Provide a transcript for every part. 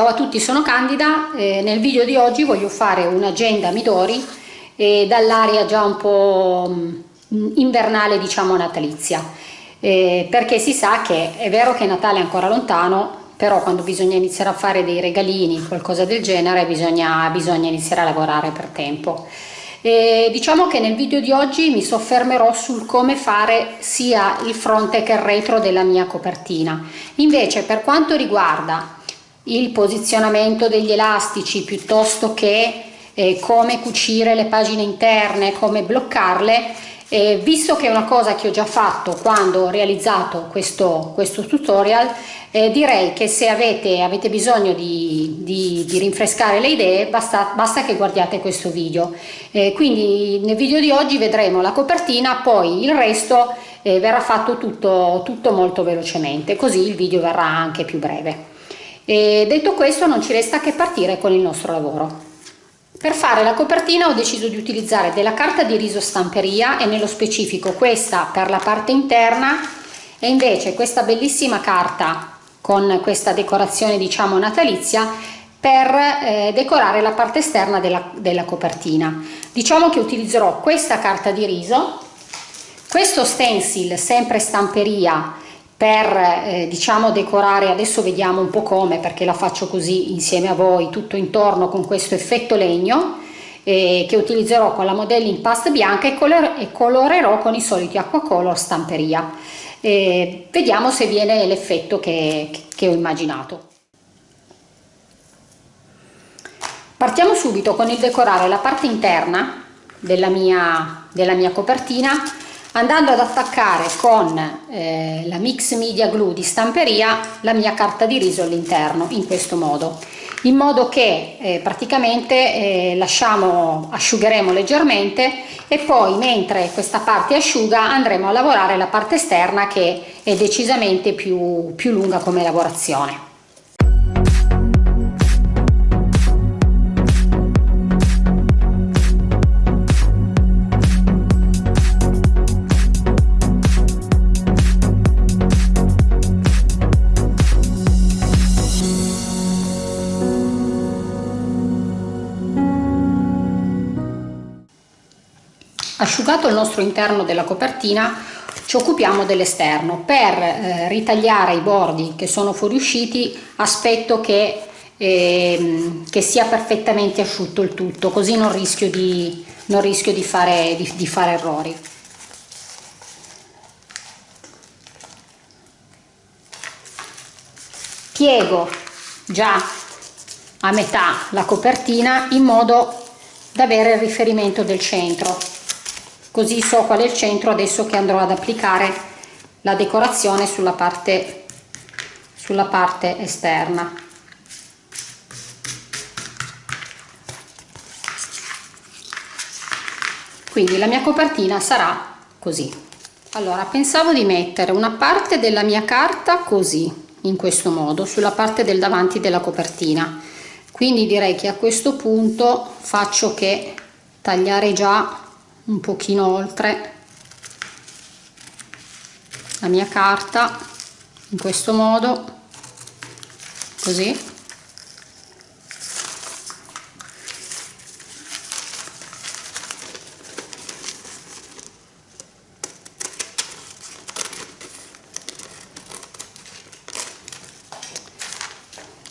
Ciao a tutti, sono Candida. Eh, nel video di oggi voglio fare un'agenda Midori eh, dall'aria già un po' mm, invernale, diciamo natalizia. Eh, perché si sa che è vero che Natale è ancora lontano, però quando bisogna iniziare a fare dei regalini, qualcosa del genere, bisogna, bisogna iniziare a lavorare per tempo. E diciamo che nel video di oggi mi soffermerò sul come fare sia il fronte che il retro della mia copertina. Invece per quanto riguarda il posizionamento degli elastici piuttosto che eh, come cucire le pagine interne, come bloccarle, eh, visto che è una cosa che ho già fatto quando ho realizzato questo, questo tutorial, eh, direi che se avete, avete bisogno di, di, di, rinfrescare le idee basta, basta, che guardiate questo video. Eh, quindi nel video di oggi vedremo la copertina, poi il resto eh, verrà fatto tutto, tutto molto velocemente, così il video verrà anche più breve. E detto questo non ci resta che partire con il nostro lavoro. Per fare la copertina ho deciso di utilizzare della carta di riso stamperia e nello specifico questa per la parte interna e invece questa bellissima carta con questa decorazione diciamo natalizia per eh, decorare la parte esterna della, della copertina. Diciamo che utilizzerò questa carta di riso, questo stencil sempre stamperia per eh, diciamo decorare adesso vediamo un po' come perché la faccio così insieme a voi tutto intorno con questo effetto legno eh, che utilizzerò con la modelling pasta bianca e, color e colorerò con i soliti acquacolor stamperia. Eh, vediamo se viene l'effetto che, che ho immaginato. Partiamo subito con il decorare la parte interna della mia, della mia copertina andando ad attaccare con eh, la mix media glue di stamperia la mia carta di riso all'interno in questo modo. In modo che eh, praticamente eh, lasciamo asciugheremo leggermente e poi mentre questa parte asciuga andremo a lavorare la parte esterna che è decisamente più, più lunga come lavorazione Asciugato il nostro interno della copertina ci occupiamo dell'esterno. Per eh, ritagliare i bordi che sono fuoriusciti aspetto che, eh, che, sia perfettamente asciutto il tutto, così non rischio di, non rischio di, fare, di, di fare errori. Piego già a metà la copertina in modo da avere il riferimento del centro così so qual è il centro adesso che andrò ad applicare la decorazione sulla parte sulla parte esterna. Quindi la mia copertina sarà così. Allora pensavo di mettere una parte della mia carta così in questo modo sulla parte del davanti della copertina. Quindi direi che a questo punto faccio che tagliare già un pochino oltre la mia carta in questo modo così.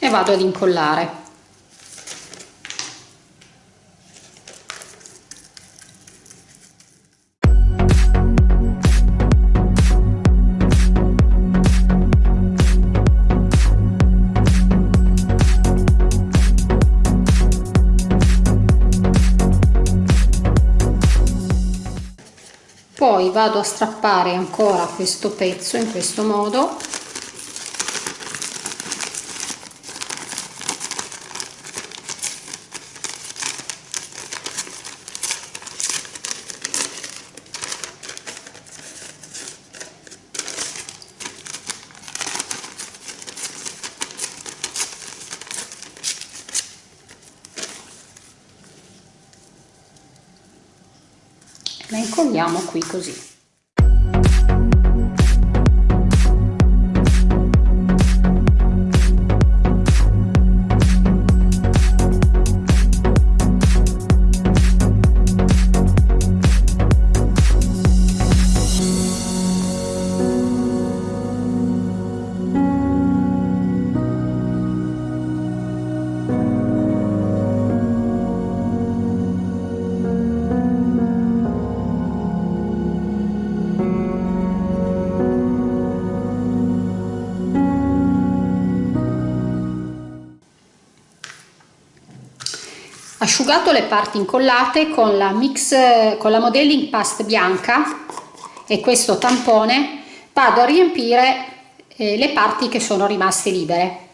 E vado ad incollare vado a strappare ancora questo pezzo in questo modo la incolliamo qui così asciugato le parti incollate con la mix con la modelling past bianca e questo tampone. Vado a riempire eh, le parti che sono rimaste libere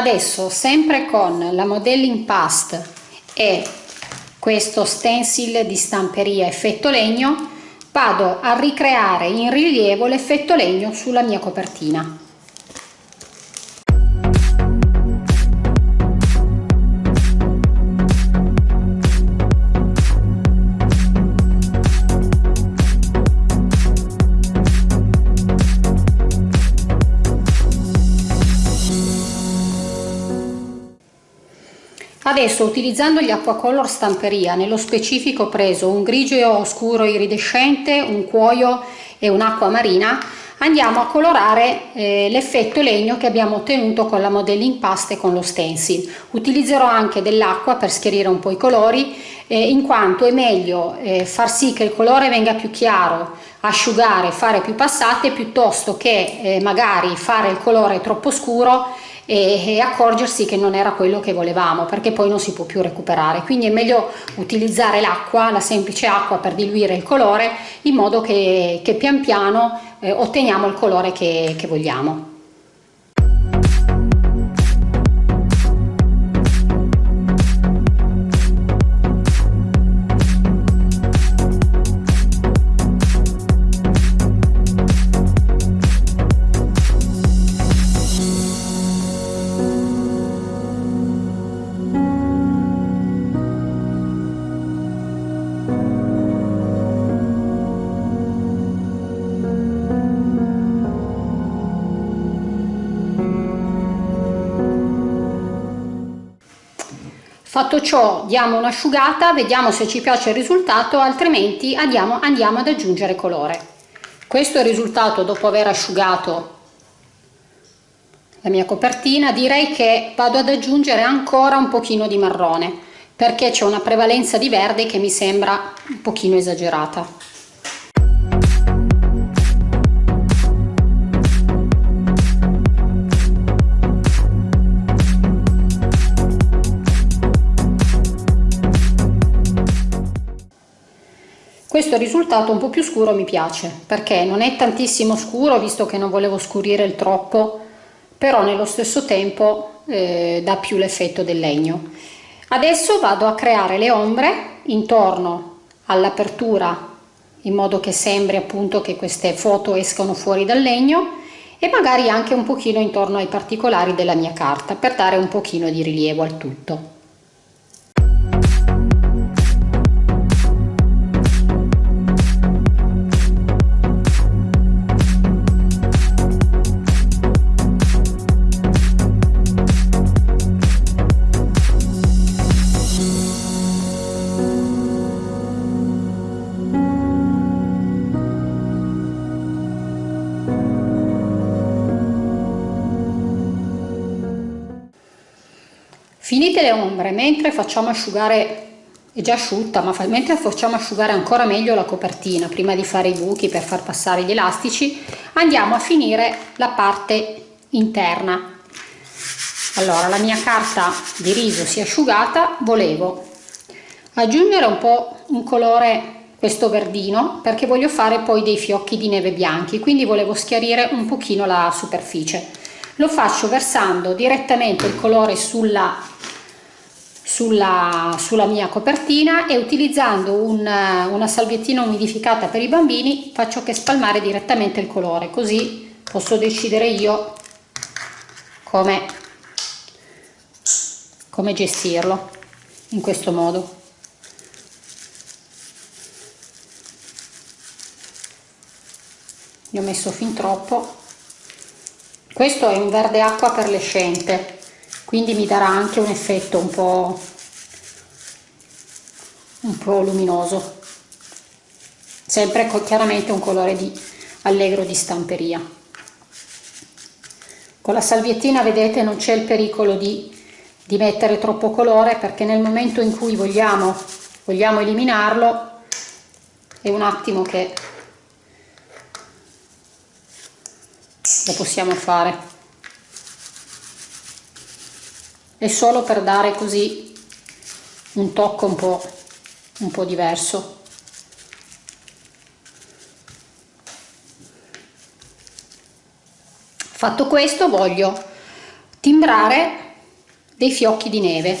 adesso sempre con la modelling past e questo stencil di stamperia effetto legno vado a ricreare in rilievo l'effetto legno sulla mia copertina Adesso utilizzando gli acquacolor stamperia, nello specifico ho preso un grigio scuro iridescente, un cuoio e un'acqua marina, andiamo a colorare eh, l'effetto legno che abbiamo ottenuto con la modelling pasta e con lo stencil. Utilizzerò anche dell'acqua per schiarire un po' i colori, eh, in quanto è meglio eh, far sì che il colore venga più chiaro, asciugare, fare più passate, piuttosto che eh, magari fare il colore troppo scuro e, e accorgersi che non era quello che volevamo perché poi non si può più recuperare. Quindi è meglio utilizzare l'acqua la semplice acqua per diluire il colore in modo che, che pian piano eh, otteniamo il colore che, che vogliamo Fatto ciò diamo un'asciugata, vediamo se ci piace il risultato, altrimenti andiamo, andiamo ad aggiungere colore. Questo è il risultato dopo aver asciugato la mia copertina, direi che vado ad aggiungere ancora un pochino di marrone perché c'è una prevalenza di verde che mi sembra un pochino esagerata. Questo risultato un po' più scuro mi piace perché non è tantissimo scuro visto che non volevo scurire il troppo però nello stesso tempo eh, dà più l'effetto del legno. Adesso vado a creare le ombre intorno all'apertura in modo che sembri appunto che queste foto escano fuori dal legno e magari anche un pochino intorno ai particolari della mia carta per dare un pochino di rilievo al tutto finite le ombre mentre facciamo asciugare è già asciutta ma mentre facciamo asciugare ancora meglio la copertina prima di fare i buchi per far passare gli elastici andiamo a finire la parte interna. Allora la mia carta di riso si è asciugata volevo aggiungere un po' un colore questo verdino perché voglio fare poi dei fiocchi di neve bianchi quindi volevo schiarire un pochino la superficie. Lo faccio versando direttamente il colore sulla sulla, sulla mia copertina e utilizzando un, una salviettina umidificata per i bambini faccio che spalmare direttamente il colore così posso decidere io come, come gestirlo in questo modo. Ne ho messo fin troppo. Questo è un verde acqua perlescente quindi mi darà anche un effetto un po', un po luminoso. Sempre chiaramente un colore di allegro di stamperia. Con la salviettina vedete non c'è il pericolo di, di mettere troppo colore perché nel momento in cui vogliamo vogliamo eliminarlo è un attimo che lo possiamo fare è solo per dare così un tocco un po', un po diverso. Fatto questo voglio timbrare dei fiocchi di neve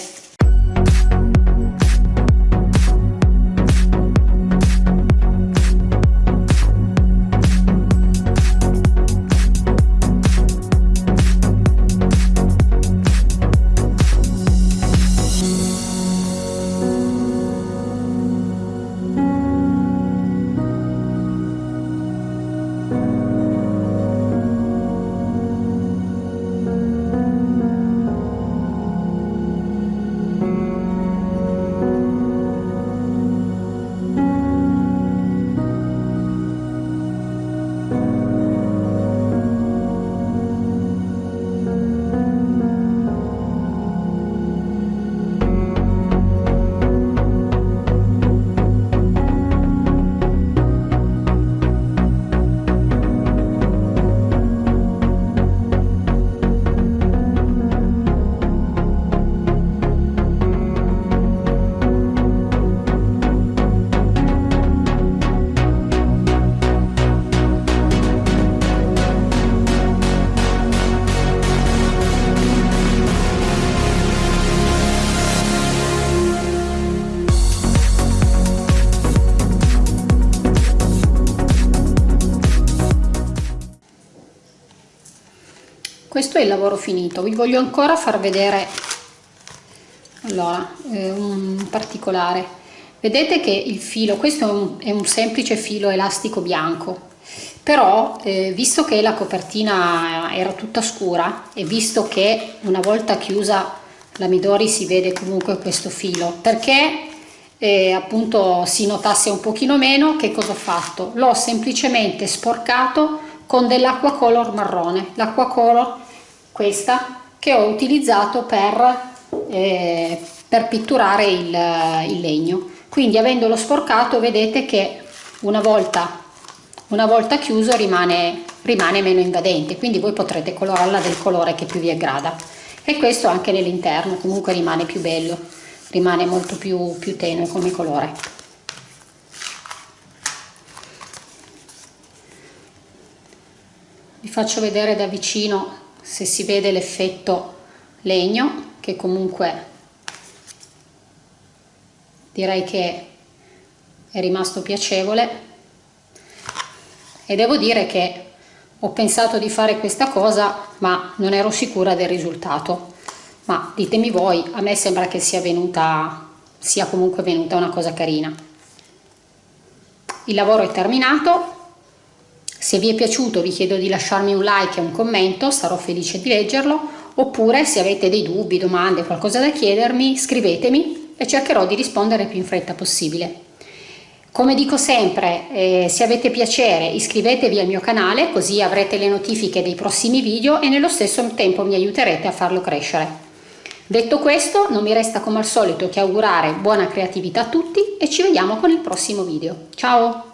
questo è il lavoro finito. Vi voglio ancora far vedere allora eh, un particolare. Vedete che il filo questo è un, è un semplice filo elastico bianco però eh, visto che la copertina era tutta scura e visto che una volta chiusa la Midori si vede comunque questo filo perché eh, appunto si notasse un pochino meno che cosa ho fatto? L'ho semplicemente sporcato con dell'acqua color marrone. L'acqua color questa che ho utilizzato per, eh, per pitturare il, il, legno. Quindi avendolo sporcato vedete che una volta, una volta chiuso rimane, rimane meno invadente. Quindi voi potrete colorarla del colore che più vi aggrada. E questo anche nell'interno comunque rimane più bello rimane molto più, più tenue come colore. Vi faccio vedere da vicino se si vede l'effetto legno che comunque direi che è rimasto piacevole. E devo dire che ho pensato di fare questa cosa ma non ero sicura del risultato. Ma ditemi voi a me sembra che sia venuta sia comunque venuta una cosa carina. Il lavoro è terminato se vi è piaciuto vi chiedo di lasciarmi un like e un commento, sarò felice di leggerlo, oppure se avete dei dubbi, domande, qualcosa da chiedermi, scrivetemi e cercherò di rispondere più in fretta possibile. Come dico sempre, eh, se avete piacere iscrivetevi al mio canale così avrete le notifiche dei prossimi video e nello stesso tempo mi aiuterete a farlo crescere. Detto questo, non mi resta come al solito che augurare buona creatività a tutti e ci vediamo con il prossimo video. Ciao!